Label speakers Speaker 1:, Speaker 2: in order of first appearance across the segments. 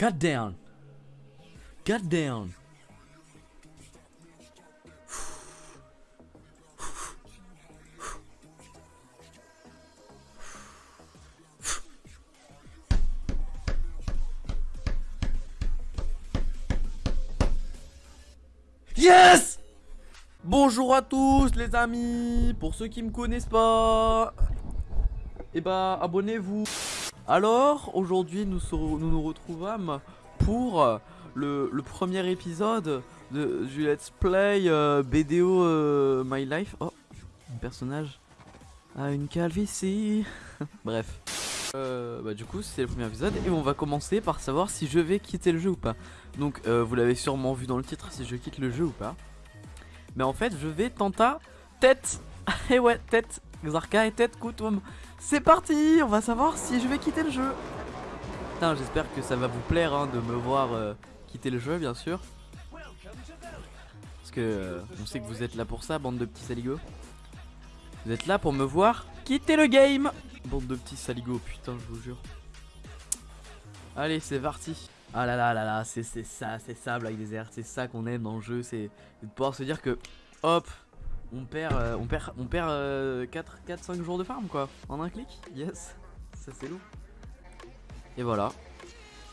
Speaker 1: God down. God down. Yes Bonjour à tous les amis Pour ceux qui me connaissent pas Eh bah abonnez-vous Alors aujourd'hui nous, nous nous retrouvâmes pour le, premier épisode de, du let's play euh, BDO euh, My Life. Oh, mon personnage a une calvitie. Bref. Euh, bah du coup c'est le premier épisode et on va commencer par savoir si je vais quitter le jeu ou pas. Donc euh, vous l'avez sûrement vu dans le titre si je quitte le jeu ou pas. Mais en fait je vais tenter tête. Et ouais tête Xarka et tête Koutoum C'est parti on va savoir si je vais quitter le jeu. Putain j'espère que ça va vous plaire hein, de me voir euh, quitter le jeu bien sûr. Parce que euh, on sait que vous êtes là pour ça bande de petits saligots. Vous êtes là pour me voir quitter le game. Bande de petits saligots, putain, je vous jure. Allez, c'est parti. Ah là là là là, c'est ça, c'est ça Black Desert, c'est ça qu'on aime dans le jeu, c'est de pouvoir se dire que, hop, on perd, euh, on perd, on perd 4, 4, 5 jours de farm quoi, en un clic, yes, ça c'est lourd. Et voilà,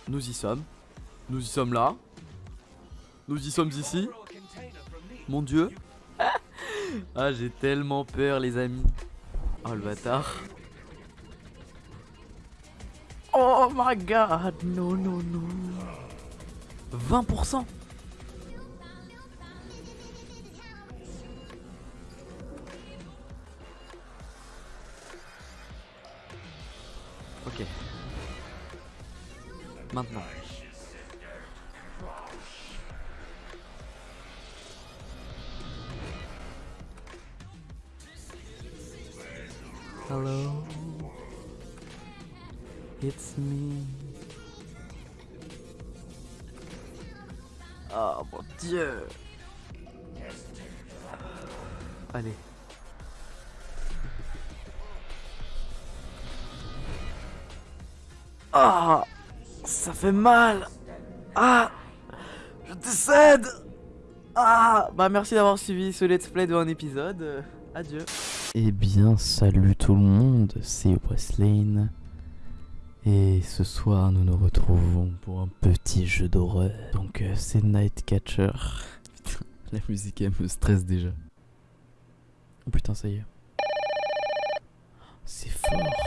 Speaker 1: nous y sommes, nous y sommes là, nous y sommes ici, mon dieu. ah j'ai tellement peur les amis. Oh le bâtard. Oh my god, non, non, non. 20% Ok. Maintenant. Hello. It's me. Oh mon dieu. Allez. Ah, ça fait mal. Ah, je décède. Ah, bah merci d'avoir suivi ce let's play de un épisode. adieu. Eh bien, salut tout le monde, c'est Wesley. Et ce soir, nous nous retrouvons pour un petit jeu d'horreur. Donc, euh, c'est Nightcatcher. Putain, la musique, elle me stresse déjà. Oh putain, ça y est. C'est fort.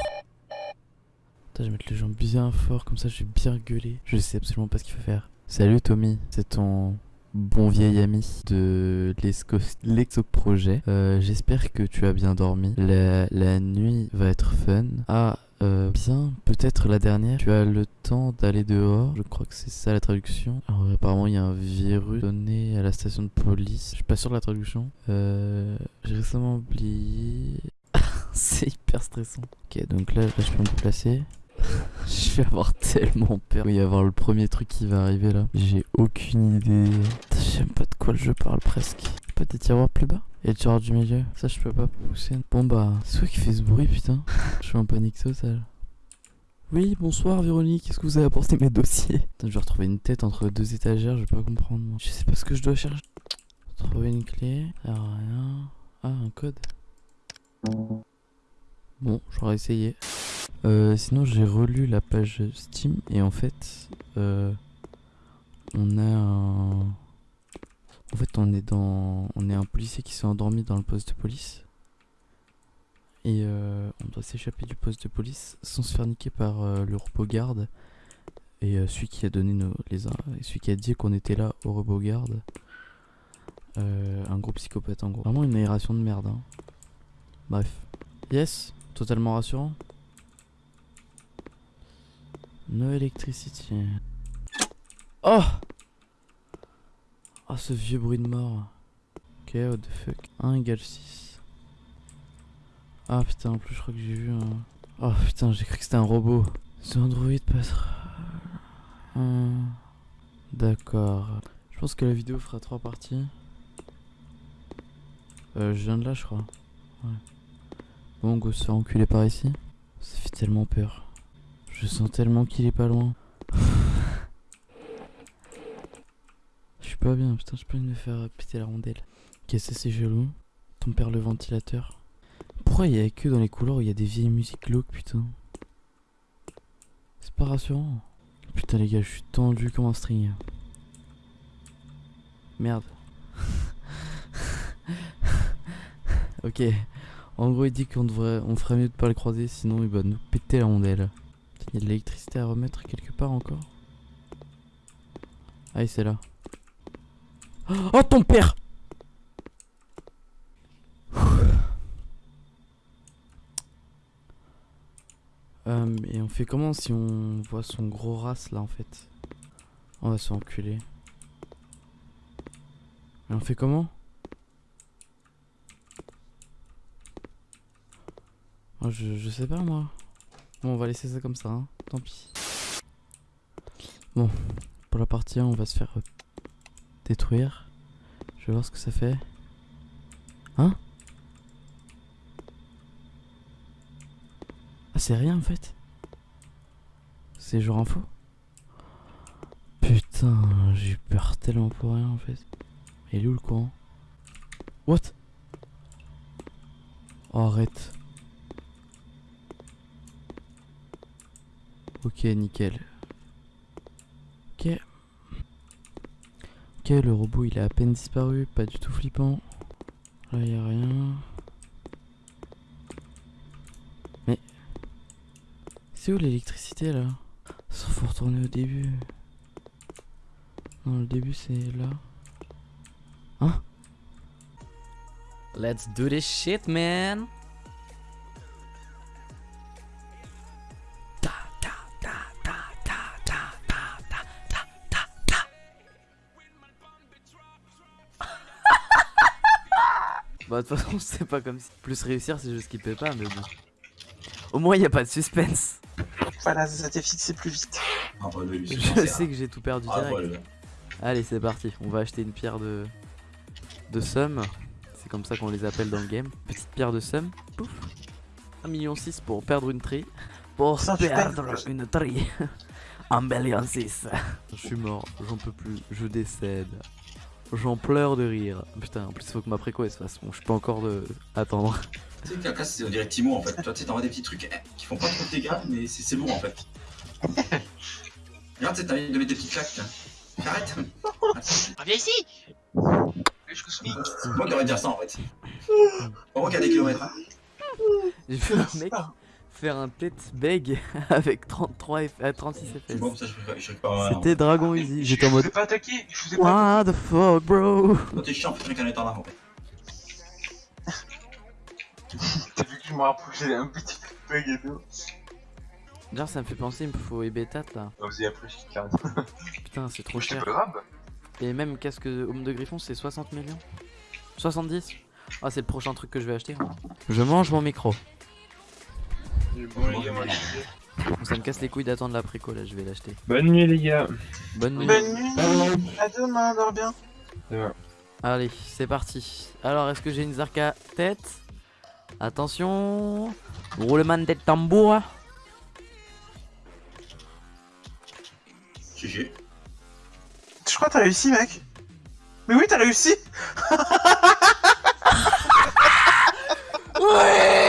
Speaker 1: Je vais mettre les jambes bien fort, comme ça je vais bien gueuler. Je sais absolument pas ce qu'il faut faire. Salut Tommy, c'est ton bon vieil ami de l'Exo Projet. Euh, j'espère que tu as bien dormi. La, la nuit va être fun. Ah, euh, bien, peut-être la dernière. Tu as le temps d'aller dehors. Je crois que c'est ça la traduction. Alors apparemment il y a un virus donné à la station de police. Je suis pas sûr de la traduction. Euh, J'ai récemment oublié. c'est hyper stressant. Ok, donc là, je peux me déplacer. je vais avoir tellement peur. Il va y avoir le premier truc qui va arriver là. J'ai aucune idée. Je sais pas de quoi je parle presque. Pas des tiroirs plus bas? Et le tiroir du milieu? Ça, je peux pas pousser. Bon, bah, c'est toi qui fait ce bruit, putain. je suis en panique totale. Oui, bonsoir Véronique, est-ce que vous avez apporté mes dossiers? Je vais retrouver une tête entre deux étagères, je vais pas comprendre. Je sais pas ce que je dois chercher. Trouver une clé, rien. Ah, un code. Bon, j'aurais essayé. Euh, sinon, j'ai relu la page Steam et en fait, euh, on a un en fait, on est dans, on est un policier qui s'est endormi dans le poste de police. Et euh, on doit s'échapper du poste de police sans se faire niquer par euh, le robot garde. Et celui qui a donné nos, les, celui qui a dit qu'on était là au robot garde. un gros psychopathe en gros. Vraiment une aération de merde. Hein. Bref. Yes, totalement rassurant. No electricity. Oh Oh ce vieux bruit de mort. Ok, what the fuck. 1 égale 6. Ah putain, en plus je crois que j'ai vu un... Oh putain, j'ai cru que c'était un robot. C'est Android peut-être. D'accord. Je pense que la vidéo fera 3 parties. Euh, je viens de là, je crois. Ouais. Bon, go se faire enculer par ici. Ça fait tellement peur. Je sens tellement qu'il est pas loin. pas bien, putain, envie de me faire péter la rondelle. Qu'est-ce que c'est chelou Ton père le ventilateur. Pourquoi il y a que dans les couloirs où il y a des vieilles musiques glauques, putain? C'est pas rassurant. Putain, les gars, je suis tendu comme un string. Merde. ok. En gros, il dit qu'on devrait, on ferait mieux de pas le croiser, sinon il va nous péter la rondelle. Il y a de l'électricité à remettre quelque part encore. Ah, c'est là. Oh, ton père Euh, et on fait comment si on voit son gros race là en fait? On va se enculer. Et on fait comment? Oh, je, je sais pas moi. Bon, on va laisser ça comme ça, hein. tant pis. Bon, pour la partie 1, on va se faire euh, détruire. Je vais voir ce que ça fait. Hein? Ah, c'est rien en fait. C'est genre info. Putain, j'ai eu peur tellement pour rien en fait. Il est où le courant? What? Oh, arrête. Ok, nickel. Ok. Ok, le robot il a à peine disparu, pas du tout flippant. Là y a rien. Mais. C'est où l'électricité là? Ça faut retourner au début. Non, le début c'est là. Hein? Let's do this shit, man! Bah de toute façon c'est pas comme si plus réussir c'est juste qu'il paie pas mais bon. Au moins y a pas de suspense.
Speaker 2: Voilà, ça t'est fixé plus vite.
Speaker 3: Ah, bah, lui,
Speaker 1: Je sais que j'ai tout perdu
Speaker 3: Ah,
Speaker 1: direct.
Speaker 3: voilà.
Speaker 1: Allez c'est parti, on va acheter une pierre de de somme. C'est comme ça qu'on les appelle dans le game. Petite pierre de somme. Pouf. 1 million 6 pour perdre une tri. Pour
Speaker 2: Ça,
Speaker 1: perdre une tri. 1 million 6. Je suis mort, j'en peux plus, je décède. J'en pleure de rire. Putain, en plus il faut que ma préco elle se fasse. Bon, je peux encore de... attendre.
Speaker 3: Tu sais, Kaka, c'est on dirait Timo en fait. Toi, tu sais, t'envoies des petits trucs eh, qui font pas trop de dégâts, mais c'est c'est lourd en fait. Regarde, tu sais, t'as envie de mettre des petites claques. tiens. Arrête
Speaker 4: Reviens ici
Speaker 3: Moi, j'aurais dire ça en fait. On voit qu'il y a des kilomètres. Hein.
Speaker 1: J'ai vu un mec faire un tête beg avec 33 F... euh, 36
Speaker 3: C'est bon,
Speaker 1: FPS.
Speaker 3: un.
Speaker 1: C'était Dragon Easy. J'étais en
Speaker 2: Je
Speaker 1: mode.
Speaker 2: vous ai pas attaqué, je vous ai pas
Speaker 1: What the fuck, bro?
Speaker 3: Toi, t'es chiant, fais qu'un étang là en.
Speaker 2: T'as vu que je me rapprochais un petit bug et tout.
Speaker 1: D'ailleurs, ça me fait penser, il me faut Ebetat là.
Speaker 2: Ah, Vous avez après, je suis carré.
Speaker 1: Putain, c'est trop cher.
Speaker 2: pas grave.
Speaker 1: Et même casque de Homme de Griffon, c'est 60 millions 70 Ah, c'est le prochain truc que je vais acheter. Je mange mon micro.
Speaker 2: Bon, les gars, moi,
Speaker 1: Ça me casse les couilles d'attendre la préco là, je vais l'acheter.
Speaker 5: Bonne nuit les gars.
Speaker 1: Bonne nuit.
Speaker 2: Bonne nuit. À demain, dors bien.
Speaker 1: Allez, c'est parti. Alors, est-ce que j'ai une Zarka tête? Attention. Roulement de tambour.
Speaker 3: GG.
Speaker 2: Je crois que t'as réussi, mec. Mais oui, t'as réussi.
Speaker 1: Je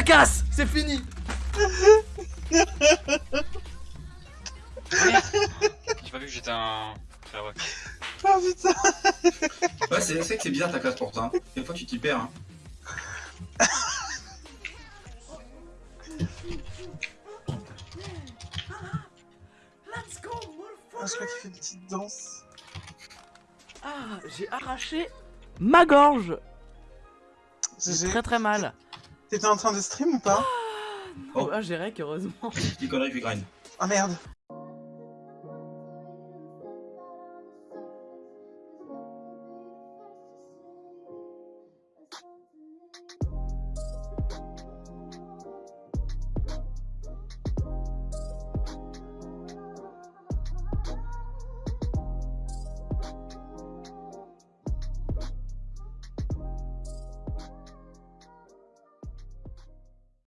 Speaker 1: me casse C'est fini
Speaker 4: J'ai pas vu que j'étais un.
Speaker 2: Oh putain.
Speaker 3: Ouais, c'est c'est vrai que c'est bizarre ta classe pour toi. Hein. Des fois, tu t'y perds. Hein.
Speaker 2: Ah, je crois qu'il fait une petite danse.
Speaker 1: Ah, j'ai arraché ma gorge
Speaker 2: J'ai-
Speaker 1: très très mal.
Speaker 2: T'étais en train de stream ou pas?
Speaker 3: Oh.
Speaker 1: Ah, j'ai rec, heureusement.
Speaker 3: Petite connerie, puis grind.
Speaker 2: Ah merde.